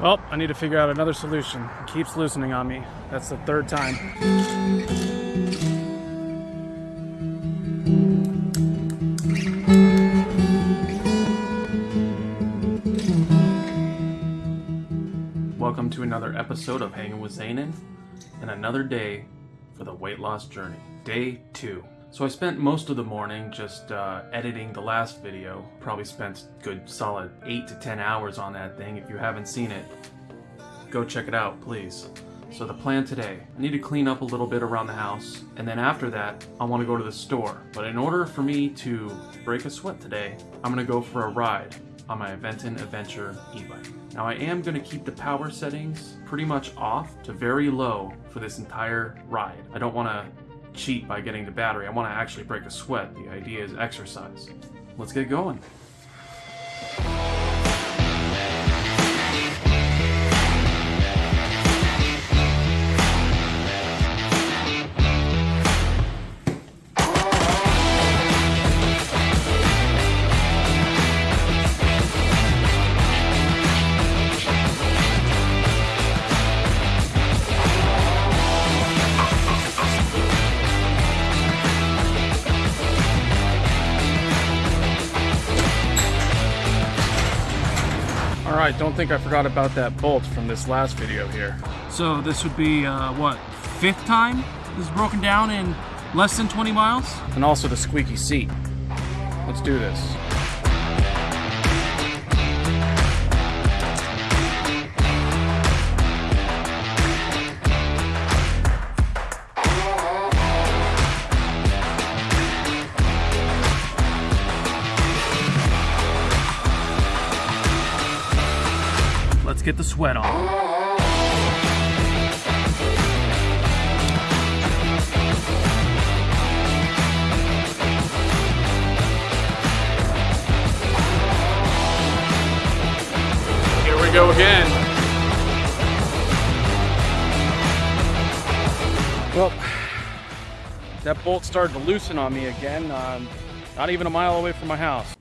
Well, I need to figure out another solution. It keeps loosening on me. That's the third time. Welcome to another episode of Hanging with Zainin and another day for the weight loss journey. Day two. So I spent most of the morning just uh, editing the last video. Probably spent good solid 8 to 10 hours on that thing. If you haven't seen it, go check it out, please. So the plan today, I need to clean up a little bit around the house, and then after that, I want to go to the store. But in order for me to break a sweat today, I'm going to go for a ride on my Aventon Adventure e-bike. Now I am going to keep the power settings pretty much off to very low for this entire ride. I don't want to cheat by getting the battery. I want to actually break a sweat. The idea is exercise. Let's get going. All right, don't think I forgot about that bolt from this last video here. So this would be, uh, what, fifth time this is broken down in less than 20 miles? And also the squeaky seat. Let's do this. Let's get the sweat on. Here we go again. Well, that bolt started to loosen on me again. Um, not even a mile away from my house.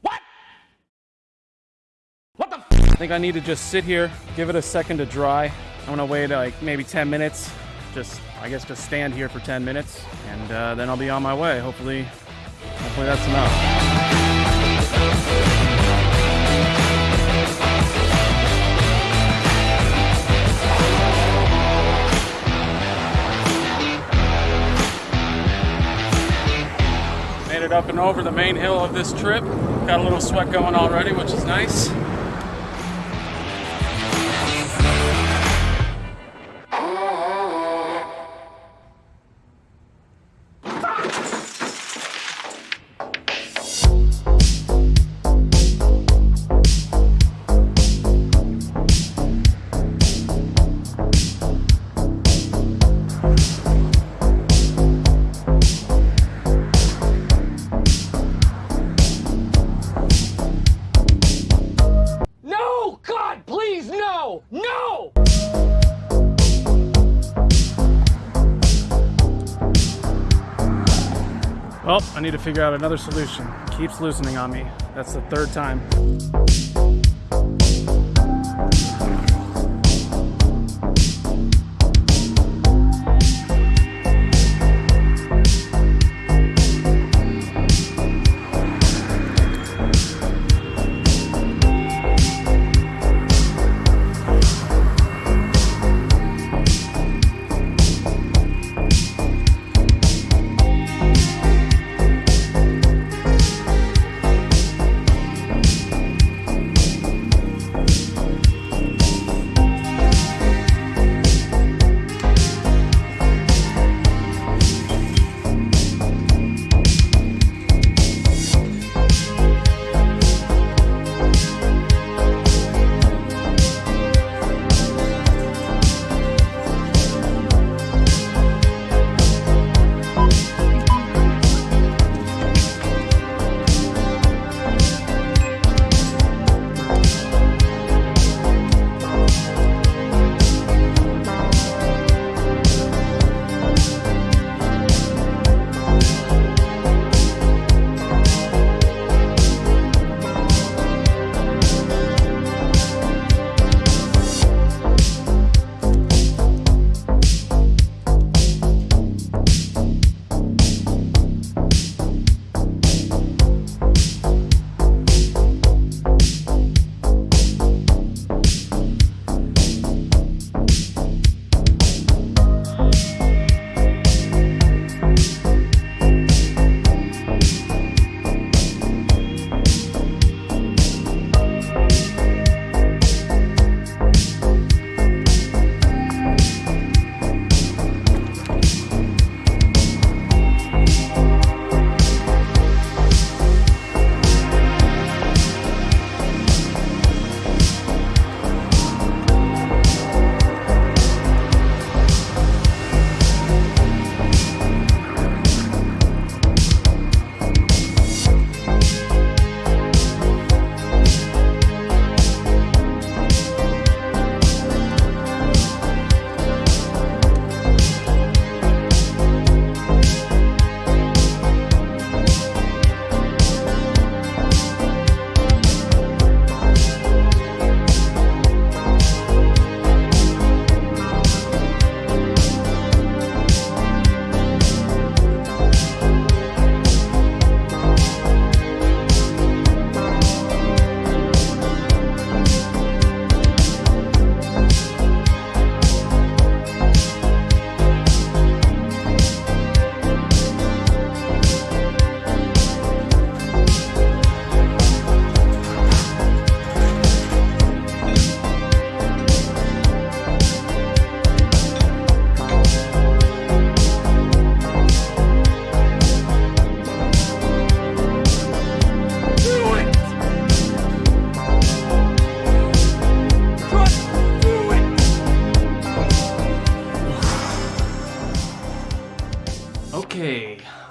I think I need to just sit here, give it a second to dry. I'm gonna wait like maybe 10 minutes. Just, I guess, just stand here for 10 minutes, and uh, then I'll be on my way. Hopefully, hopefully that's enough. Made it up and over the main hill of this trip. Got a little sweat going already, which is nice. Well, I need to figure out another solution. Keeps loosening on me. That's the third time.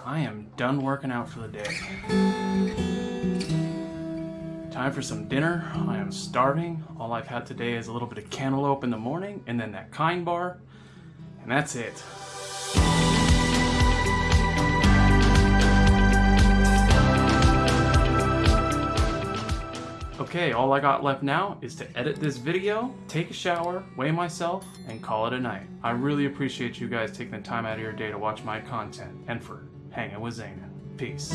I am done working out for the day. Time for some dinner. I am starving. All I've had today is a little bit of cantaloupe in the morning and then that kind bar. And that's it. Okay, all I got left now is to edit this video, take a shower, weigh myself, and call it a night. I really appreciate you guys taking the time out of your day to watch my content and for hanging with Zanin. Peace.